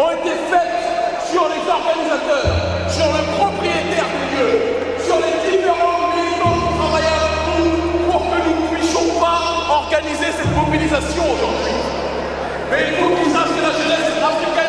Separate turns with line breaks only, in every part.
ont été faites sur les organisateurs, sur le propriétaire du lieu, sur les différents militants qui travaillent avec nous pour que nous ne puissions pas organiser cette mobilisation aujourd'hui. Mais il faut qu'ils sachent que la jeunesse africaine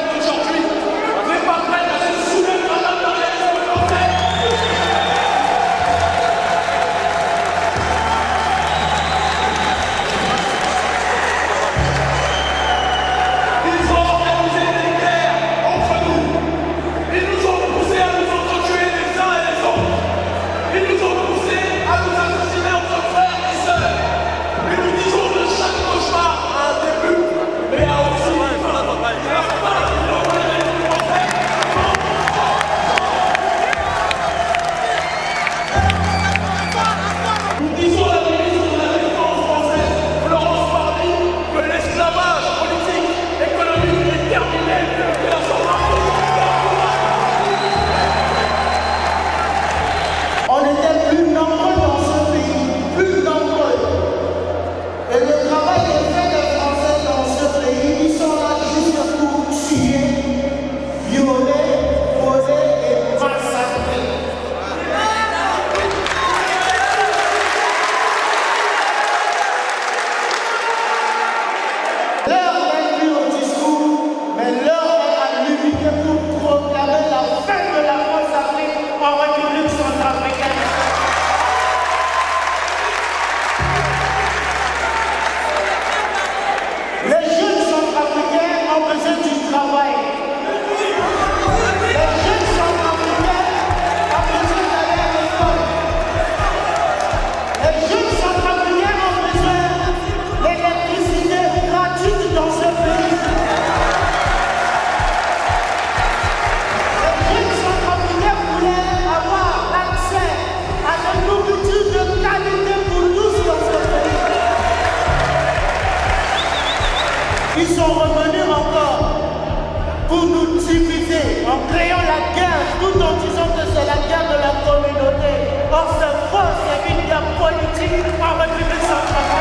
dans sa voix, sa vie, la politique par la puissance.